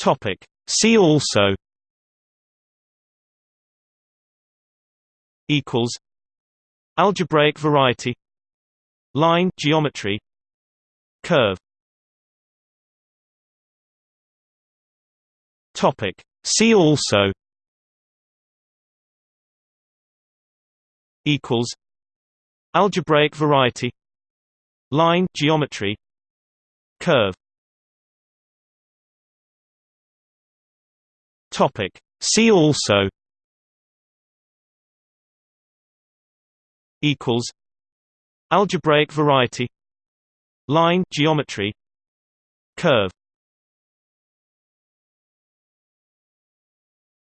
Topic. See also equals algebraic variety line geometry curve topic see also equals algebraic variety line geometry curve Topic. See also. Equals. Algebraic variety. Line. Geometry. Curve.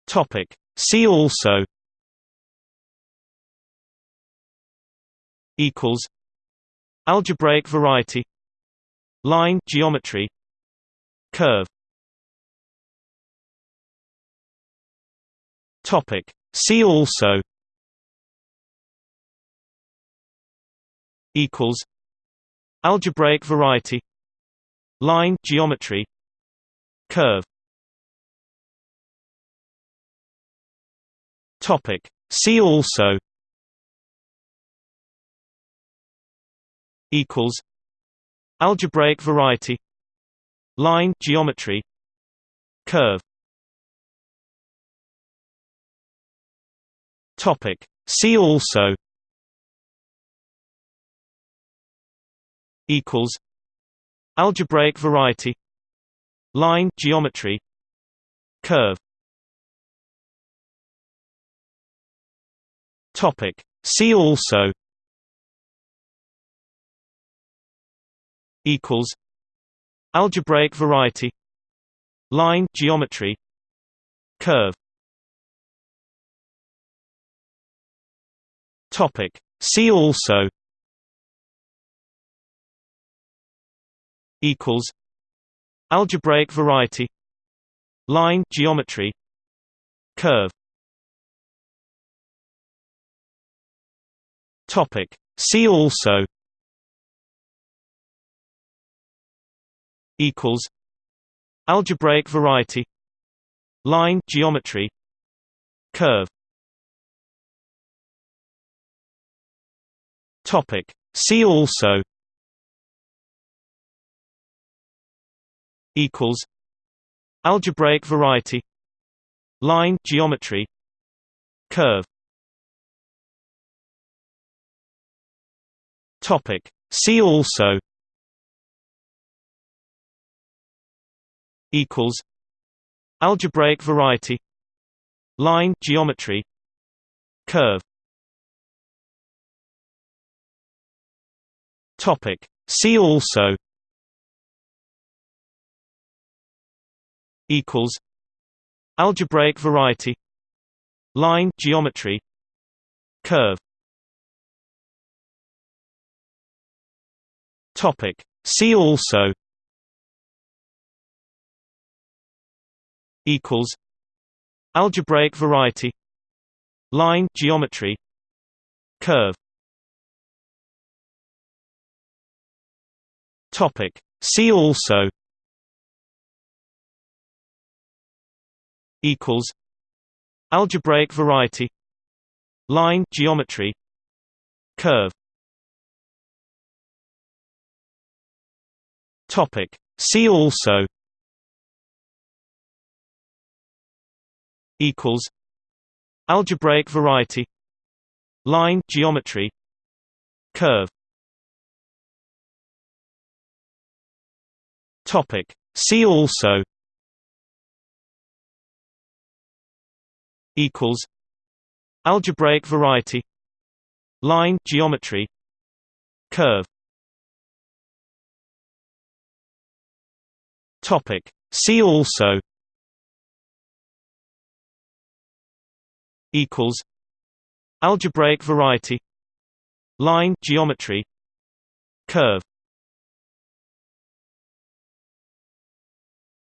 Topic. See also. Equals. Algebraic variety. Line. Geometry. Curve Topic. See also equals algebraic variety line geometry curve Topic. See also equals algebraic variety line geometry curve Topic. See also. Equals. Algebraic variety. Line. Geometry. Curve. Topic. See also. Equals. Algebraic variety. Line. Geometry. Curve Topic. See also equals algebraic variety line geometry curve Topic. See also equals algebraic variety line geometry curve Topic. See also equals algebraic variety line geometry curve Topic. See also equals algebraic variety line geometry curve Topic. See also. Equals. Algebraic variety. Line. Geometry. Curve. Topic. See also. Equals. Algebraic variety. Line. Geometry. Curve Topic. See also equals algebraic variety line geometry curve Topic. See also equals algebraic variety line geometry curve Topic. See also equals algebraic variety line geometry curve Topic. See also equals algebraic variety line geometry curve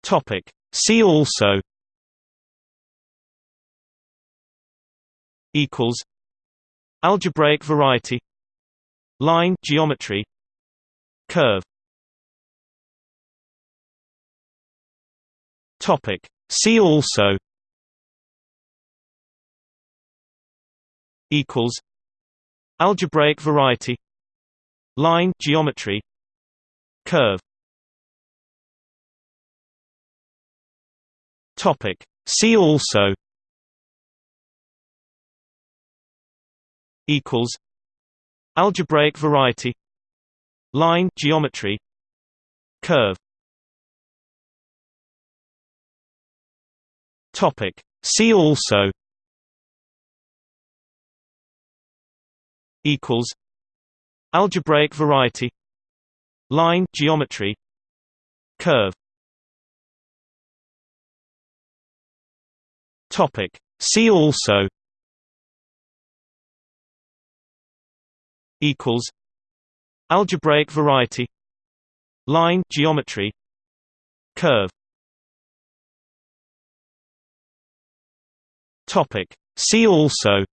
Topic. See also equals algebraic variety line geometry curve Topic. See also equals algebraic variety line geometry curve topic. See also equals algebraic variety line geometry curve topic. See also equals algebraic variety line geometry curve topic. See also equals algebraic variety line geometry curve topic. See also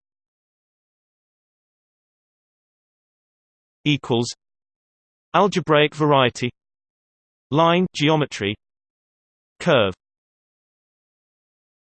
equals algebraic variety line geometry curve